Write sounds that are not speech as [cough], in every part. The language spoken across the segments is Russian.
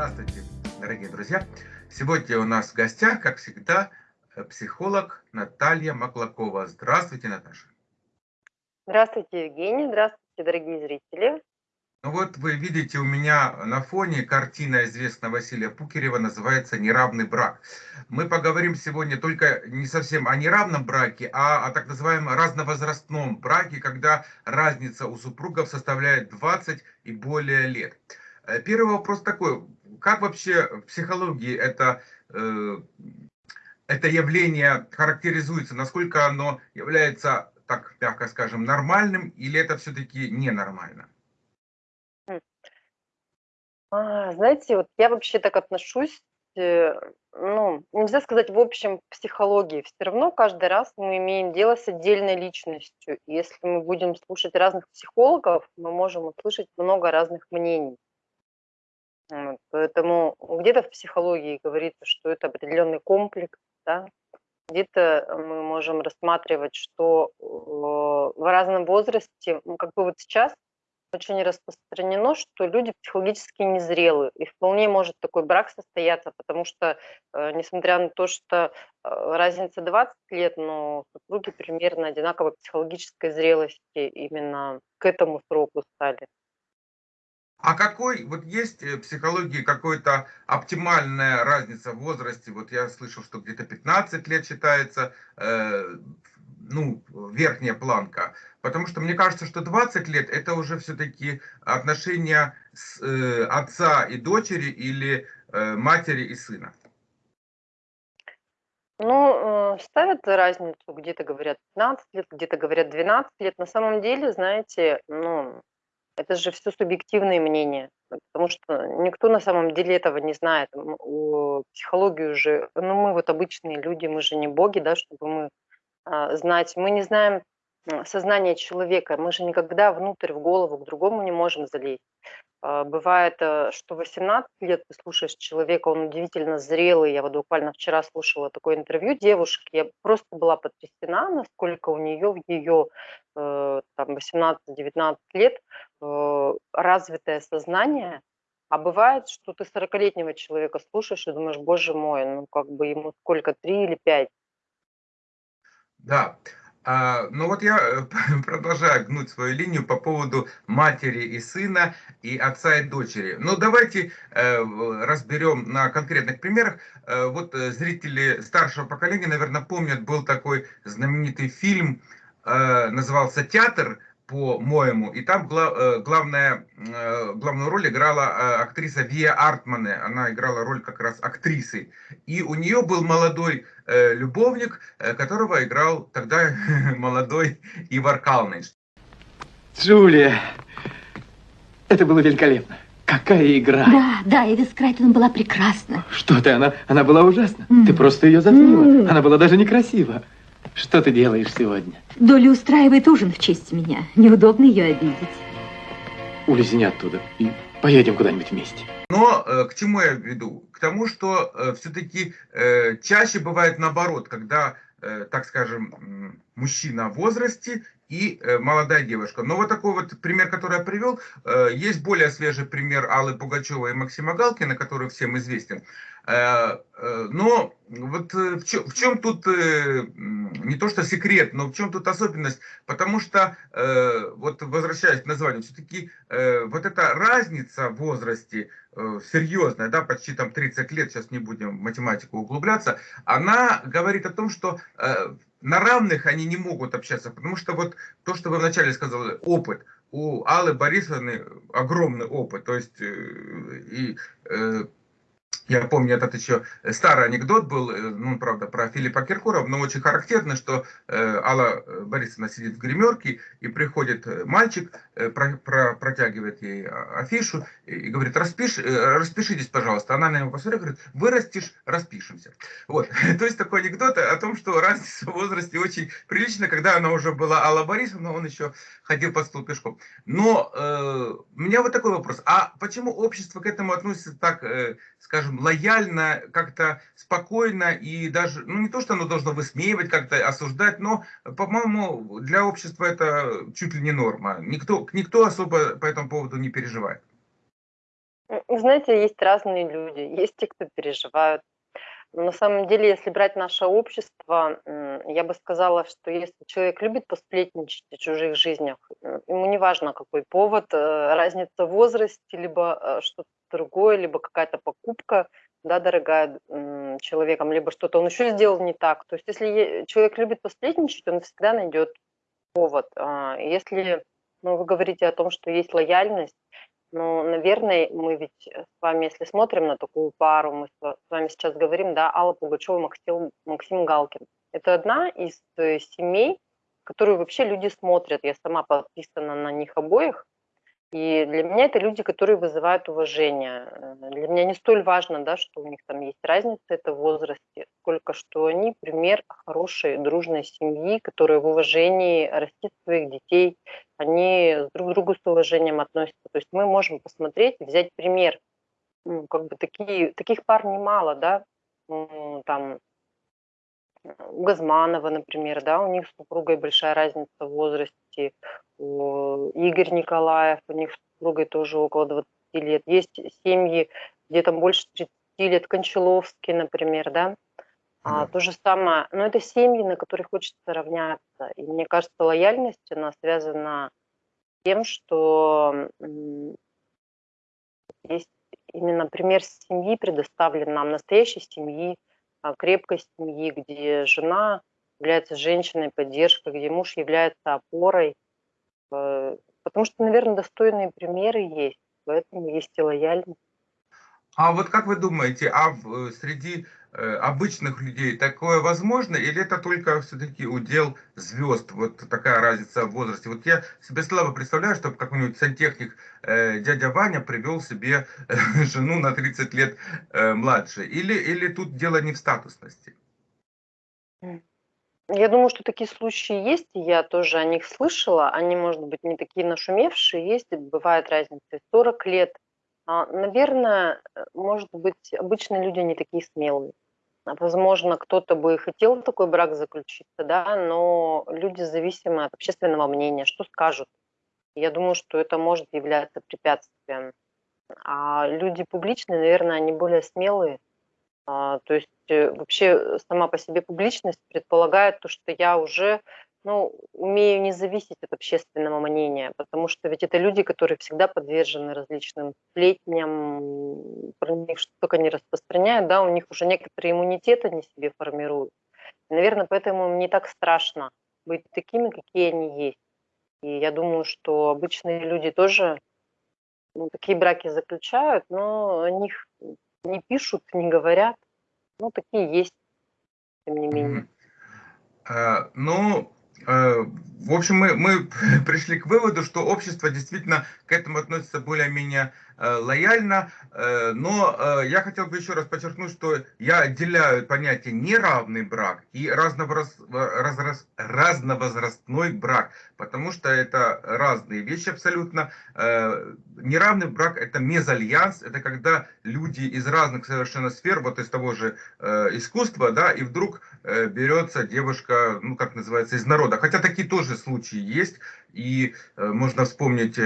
Здравствуйте, дорогие друзья! Сегодня у нас в гостях, как всегда, э, психолог Наталья Маклакова. Здравствуйте, Наташа! Здравствуйте, Евгений! Здравствуйте, дорогие зрители! Ну вот вы видите у меня на фоне картина известного Василия Пукерева, называется «Неравный брак». Мы поговорим сегодня только не совсем о неравном браке, а о так называемом разновозрастном браке, когда разница у супругов составляет 20 и более лет. Э, первый вопрос такой, как вообще в психологии это, э, это явление характеризуется, насколько оно является, так мягко скажем, нормальным, или это все-таки ненормально? А, знаете, вот я вообще так отношусь, э, ну, нельзя сказать в общем психологии. Все равно каждый раз мы имеем дело с отдельной личностью. Если мы будем слушать разных психологов, мы можем услышать много разных мнений. Поэтому где-то в психологии говорится, что это определенный комплекс, да, где-то мы можем рассматривать, что э, в разном возрасте, как бы вот сейчас очень распространено, что люди психологически незрелы, и вполне может такой брак состояться, потому что, э, несмотря на то, что э, разница 20 лет, но супруги примерно одинаковой психологической зрелости именно к этому сроку стали. А какой, вот есть в психологии какая-то оптимальная разница в возрасте? Вот я слышал, что где-то 15 лет считается, э, ну, верхняя планка. Потому что мне кажется, что 20 лет это уже все-таки отношения с, э, отца и дочери или э, матери и сына. Ну, э, ставят разницу, где-то говорят 15 лет, где-то говорят 12 лет. На самом деле, знаете, ну, это же все субъективные мнения, потому что никто на самом деле этого не знает. Психологию же, ну мы вот обычные люди, мы же не боги, да, чтобы мы а, знать. Мы не знаем сознание человека, мы же никогда внутрь, в голову к другому не можем залезть. А, бывает, э, что 18 лет ты слушаешь человека, он удивительно зрелый. Я вот буквально вчера слушала такое интервью девушки, я просто была потрясена, насколько у нее в ее э, там 18-19 лет э, развитое сознание. А бывает, что ты 40-летнего человека слушаешь и думаешь, боже мой, ну как бы ему сколько, 3 или 5. Да, а, ну вот я э, [laughs] продолжаю гнуть свою линию по поводу матери и сына, и отца и дочери. Ну давайте э, разберем на конкретных примерах. Э, вот э, зрители старшего поколения, наверное, помнят, был такой знаменитый фильм, э, назывался «Театр», по-моему. И там гла э, главная, э, главную роль играла э, актриса Вия Артмане. Она играла роль как раз актрисы. И у нее был молодой любовник, которого играл тогда [laughs] молодой Ивар Калныч. Джулия, это было великолепно. Какая игра! Да, да, Эвис Крайтон была прекрасна. Что ты, она, она была ужасна. Mm. Ты просто ее затмила. Mm. Она была даже некрасива. Что ты делаешь сегодня? Доля устраивает ужин в честь меня. Неудобно ее обидеть. Улизни оттуда и поедем куда-нибудь вместе. Но э, к чему я веду? К тому, что э, все-таки э, чаще бывает наоборот, когда, э, так скажем, мужчина в возрасте и э, молодая девушка. Но вот такой вот пример, который я привел, э, есть более свежий пример Аллы Пугачевой и Максима Галкина, который всем известен. Э, но вот в чем, в чем тут не то что секрет, но в чем тут особенность? Потому что, вот возвращаясь к названию, все-таки вот эта разница в возрасте серьезная, да, почти там 30 лет, сейчас не будем в математику углубляться, она говорит о том, что на равных они не могут общаться, потому что вот то, что вы вначале сказали, опыт, у Аллы Борисовны огромный опыт, то есть и я помню, этот еще старый анекдот был, э, ну, правда, про Филиппа Киркорова, но очень характерно, что э, Алла э, Борисовна сидит в гримерке, и приходит э, мальчик, э, про, про, протягивает ей афишу и, говорит, Распиш, э, распишитесь, пожалуйста. Она на него посмотрела говорит, вырастешь, распишемся. Вот. [laughs] То есть такой анекдот о том, что разница в возрасте очень прилична, когда она уже была Алла Борисовна, он еще ходил под стол пешком. Но э, у меня вот такой вопрос, а почему общество к этому относится так, э, скажем, лояльно, как-то спокойно и даже, ну не то, что оно должно высмеивать, как-то осуждать, но, по-моему, для общества это чуть ли не норма. Никто, никто особо по этому поводу не переживает. знаете, есть разные люди. Есть те, кто переживают. Но на самом деле, если брать наше общество, я бы сказала, что если человек любит посплетничать о чужих жизнях, ему не важно, какой повод, э, разница в возрасте, либо э, что-то другое, либо какая-то покупка, да, дорогая человеком, либо что-то он еще сделал не так. То есть если человек любит посплетничать, он всегда найдет повод. А если ну, вы говорите о том, что есть лояльность, ну, наверное, мы ведь с вами, если смотрим на такую пару, мы с вами сейчас говорим, да, Алла Пугачева, Максим, Максим Галкин. Это одна из э, семей, которую вообще люди смотрят. Я сама подписана на них обоих. И для меня это люди, которые вызывают уважение. Э, для меня не столь важно, да, что у них там есть разница это в возрасте, сколько что они пример хорошей, дружной семьи, которая в уважении растит своих детей, они друг к другу с уважением относятся. То есть мы можем посмотреть, взять пример. Ну, как бы такие, таких пар немало, да, там у Газманова, например, да, у них с супругой большая разница в возрасте, Игорь Николаев, у них с супругой тоже около 20 лет. Есть семьи, где там больше 30 лет, Кончаловский, например, да. А, то же самое, но это семьи, на которых хочется равняться. И мне кажется, лояльность, она связана с тем, что есть именно пример семьи предоставлен нам, настоящей семьи, а, крепкой семьи, где жена является женщиной поддержкой, где муж является опорой, Э, потому что, наверное, достойные примеры есть, поэтому есть и лояльность. А вот как вы думаете, а в, э, среди э, обычных людей такое возможно, или это только все-таки удел звезд, вот такая разница в возрасте? Вот я себе слабо представляю, чтобы какой-нибудь сантехник э, дядя Ваня привел себе э, [laughs] жену на 30 лет э, младше, или, или тут дело не в статусности? Я думаю, что такие случаи есть, я тоже о них слышала. Они, может быть, не такие нашумевшие, есть, бывает разница и 40 лет. А, наверное, э, может быть, обычные люди не такие смелые. А, возможно, кто-то бы хотел такой брак заключиться, да, но люди зависимы от общественного мнения, что скажут. Я думаю, что это может являться препятствием. А люди публичные, наверное, они более смелые, а, то есть вообще сама по себе публичность предполагает то, что я уже ну, умею не зависеть от общественного мнения, потому что ведь это люди, которые всегда подвержены различным сплетням, про них что только не распространяют, да, у них уже некоторые иммунитеты они себе формируют. И, наверное, поэтому им не так страшно быть такими, какие они есть. И я думаю, что обычные люди тоже ну, такие браки заключают, но о них не пишут, не говорят. Ну, такие есть, тем не менее. А, ну, а, в общем, мы, мы [laughs] пришли к выводу, что общество действительно к этому относится более-менее Э, лояльно, э, но э, я хотел бы еще раз подчеркнуть, что я отделяю понятие неравный брак и разновоз... разраз... разновозрастной брак, потому что это разные вещи абсолютно. Неравный брак это мезальянс, это когда люди из разных совершенно сфер, вот из того же искусства, да, и вдруг берется девушка, ну как называется, из народа. Хотя такие тоже случаи есть, и можно вспомнить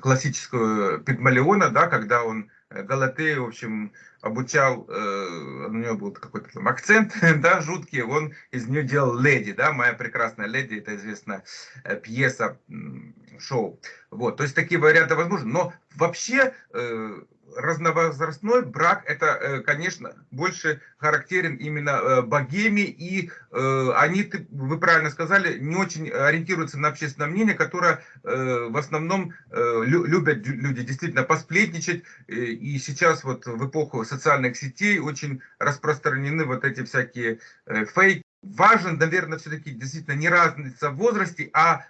классическую Пигмалиона, да, когда он э, Галатея, в общем, обучал, э, у него был какой-то там акцент, [laughs] да, жуткий, он из нее делал леди, да, моя прекрасная леди, это известная э, пьеса, шоу. Вот, то есть такие варианты возможны, но вообще э, разновозрастной брак, это, э, конечно, больше характерен именно э, богеме, и э, они, вы правильно сказали, не очень ориентируются на общественное мнение, которое в основном любят люди действительно посплетничать, и сейчас вот в эпоху социальных сетей очень распространены вот эти всякие фейки. Важен, наверное, все-таки действительно не разница в возрасте, а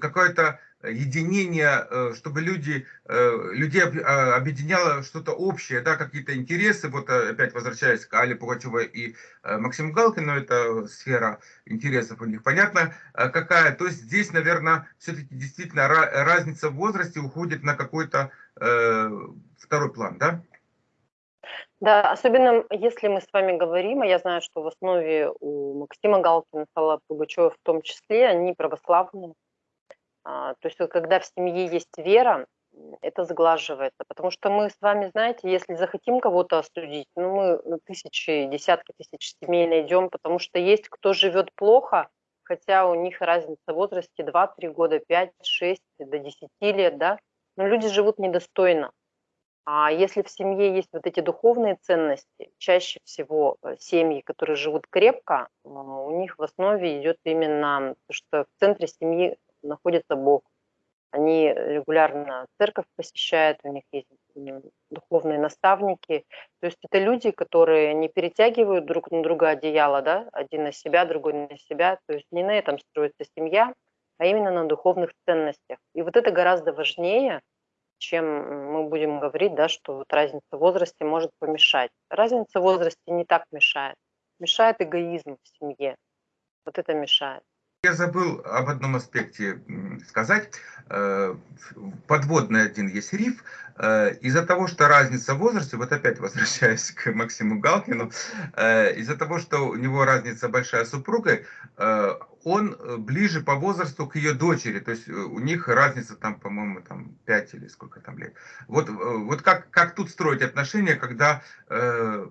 какое-то единение, э, чтобы люди, э, людей а, объединяло что-то общее, да, какие-то интересы, вот э, опять возвращаясь к Але Пугачевой и Максиму Галкину, это сфера интересов у них. Понятно какая, то есть здесь, наверное, все-таки действительно разница в возрасте уходит на какой-то э, второй план, да? Да, особенно если мы с вами говорим, а я знаю, что в основе у Максима Галкина, Алла Пугачева в том числе, они православные, а, то есть когда в семье есть вера, это сглаживается. Потому что мы с вами, знаете, если захотим кого-то осудить, ну, мы тысячи, десятки тысяч семей найдем, потому что есть кто живет плохо, хотя у них разница в возрасте 2-3 года, 5, 6, до 10 лет, да, но люди живут недостойно. А если в семье есть вот эти духовные ценности, чаще всего э, семьи, которые живут крепко, а, у них в основе идет именно то, что в центре семьи находится Бог. Они регулярно церковь посещают, у них есть духовные наставники. То есть это люди, которые не перетягивают друг на друга одеяло, да, один на себя, другой на себя. То есть не на этом строится семья, а именно на духовных ценностях. И вот это гораздо важнее, чем мы будем говорить, да, что вот разница в возрасте может помешать. Разница в возрасте не так мешает. Мешает эгоизм в семье. Вот это мешает. Я забыл об одном аспекте сказать. Э, подводный один есть риф. Э, из-за того, что разница в возрасте, вот опять возвращаясь [laughs] к Максиму Галкину, э, из-за того, что у него разница большая с супругой, он ближе по возрасту к ее дочери. То есть у них разница там, по-моему, там 5 или сколько там лет. Вот, вот как, как тут строить отношения, когда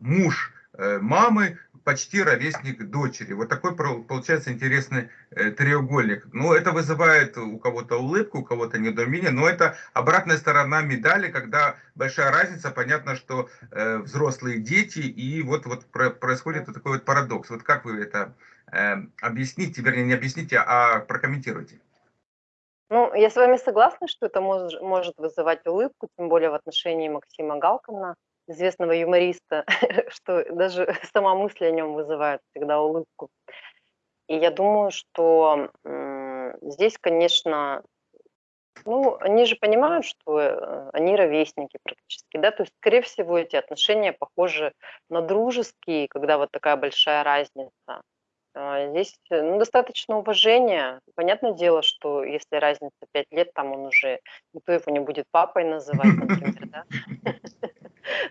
муж мамы почти ровесник дочери. Вот такой получается интересный э, треугольник. Ну, это вызывает у кого-то улыбку, у кого-то недоумение, но это обратная сторона медали, когда большая разница, понятно, что э, взрослые дети, и вот, вот происходит вот такой вот парадокс. Вот как вы это э, объясните, вернее, не объясните, а прокомментируйте? Ну, я с вами согласна, что это может, может вызывать улыбку, тем более в отношении Максима Галкина известного юмориста, [laughs] что даже [laughs] сама мысль о нем вызывает всегда улыбку. И я думаю, что здесь, конечно, ну, они же понимают, что э, они ровесники практически, да, то есть, скорее всего, эти отношения похожи на дружеские, когда вот такая большая разница. А, здесь ну, достаточно уважения. Понятное дело, что если разница 5 лет, там он уже, никто его не будет папой называть, например, да. [laughs]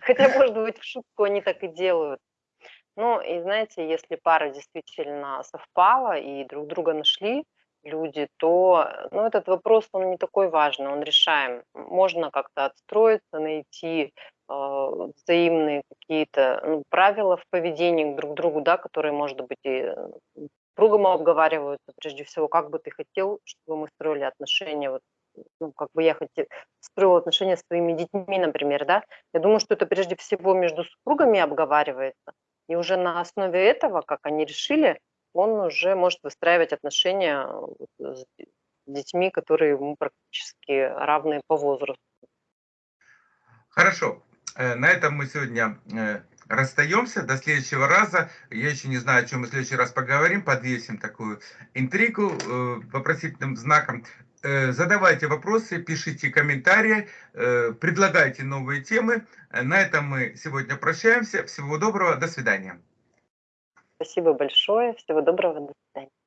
Хотя, может быть, в шутку они так и делают. Ну, и знаете, если пара действительно совпала и друг друга нашли люди, то ну, этот вопрос, он не такой важный, он решаем. Можно как-то отстроиться, найти э, взаимные какие-то ну, правила в поведении друг к другу, да, которые, может быть, и другом обговариваются, прежде всего, как бы ты хотел, чтобы мы строили отношения вот ну, как бы я хоть строила отношения с своими детьми, например, да, я думаю, что это прежде всего между супругами обговаривается, и уже на основе этого, как они решили, он уже может выстраивать отношения с детьми, которые ему практически равны по возрасту. Хорошо. Э, на этом мы сегодня э, расстаемся. До следующего раза. Я еще не знаю, о чем мы в следующий раз поговорим. Подвесим такую интригу э, вопросительным знаком. Задавайте вопросы, пишите комментарии, предлагайте новые темы. На этом мы сегодня прощаемся. Всего доброго, до свидания. Спасибо большое, всего доброго, до свидания.